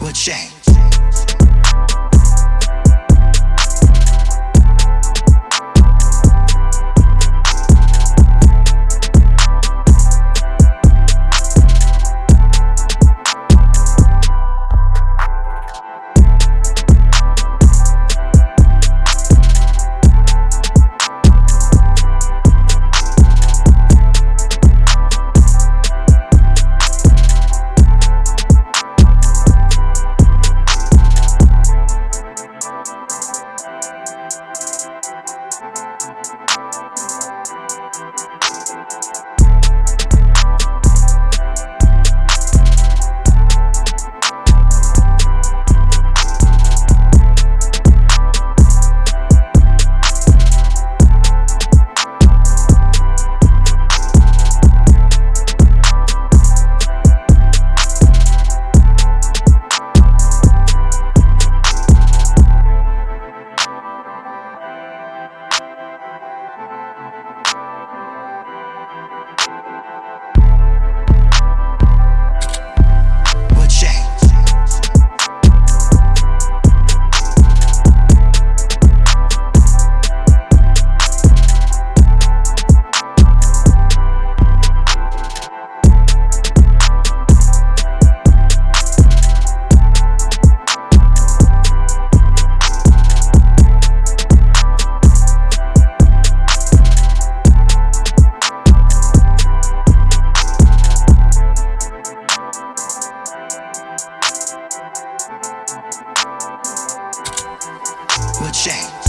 what shame. What shame.